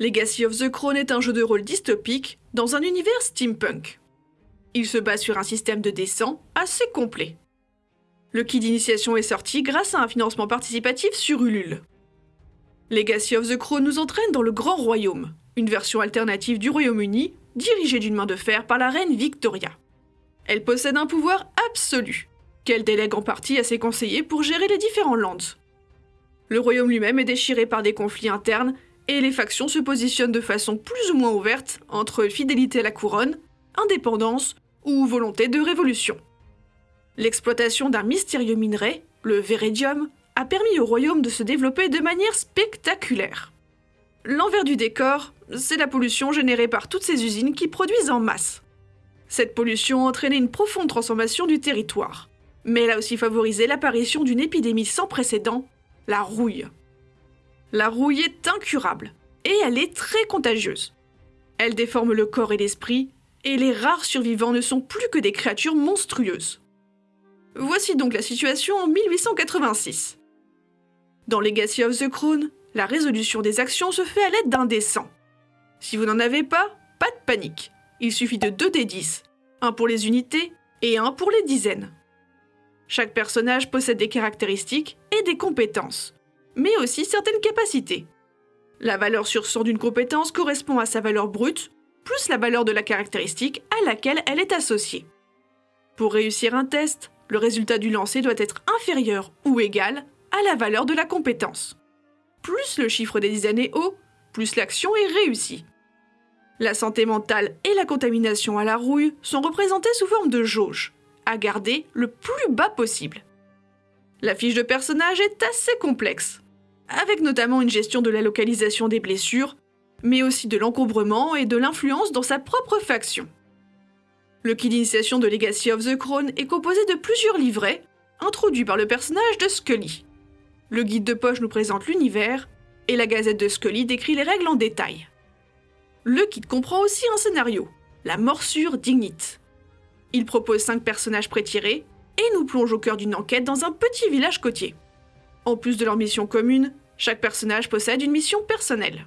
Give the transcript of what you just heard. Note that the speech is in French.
Legacy of the Crown est un jeu de rôle dystopique dans un univers steampunk. Il se base sur un système de descent assez complet. Le kit d'initiation est sorti grâce à un financement participatif sur Ulule. Legacy of the Crown nous entraîne dans le Grand Royaume, une version alternative du Royaume-Uni dirigée d'une main de fer par la reine Victoria. Elle possède un pouvoir absolu, qu'elle délègue en partie à ses conseillers pour gérer les différents lands. Le royaume lui-même est déchiré par des conflits internes et les factions se positionnent de façon plus ou moins ouverte entre fidélité à la couronne, indépendance ou volonté de révolution. L'exploitation d'un mystérieux minerai, le Veridium, a permis au royaume de se développer de manière spectaculaire. L'envers du décor, c'est la pollution générée par toutes ces usines qui produisent en masse. Cette pollution a entraîné une profonde transformation du territoire, mais elle a aussi favorisé l'apparition d'une épidémie sans précédent, la rouille. La rouille est incurable et elle est très contagieuse. Elle déforme le corps et l'esprit, et les rares survivants ne sont plus que des créatures monstrueuses. Voici donc la situation en 1886. Dans Legacy of the Crown, la résolution des actions se fait à l'aide d'un dessin. Si vous n'en avez pas, pas de panique. Il suffit de 2 des 10, un pour les unités et un pour les dizaines. Chaque personnage possède des caractéristiques et des compétences mais aussi certaines capacités. La valeur sur 100 d'une compétence correspond à sa valeur brute, plus la valeur de la caractéristique à laquelle elle est associée. Pour réussir un test, le résultat du lancer doit être inférieur ou égal à la valeur de la compétence. Plus le chiffre des dizaines est haut, plus l'action est réussie. La santé mentale et la contamination à la rouille sont représentées sous forme de jauge, à garder le plus bas possible. La fiche de personnage est assez complexe, avec notamment une gestion de la localisation des blessures, mais aussi de l'encombrement et de l'influence dans sa propre faction. Le kit d'initiation de Legacy of the Crown est composé de plusieurs livrets, introduits par le personnage de Scully. Le guide de poche nous présente l'univers, et la gazette de Scully décrit les règles en détail. Le kit comprend aussi un scénario, la morsure d'Ignite. Il propose 5 personnages prétirés, et nous plonge au cœur d'une enquête dans un petit village côtier. En plus de leur mission commune, chaque personnage possède une mission personnelle.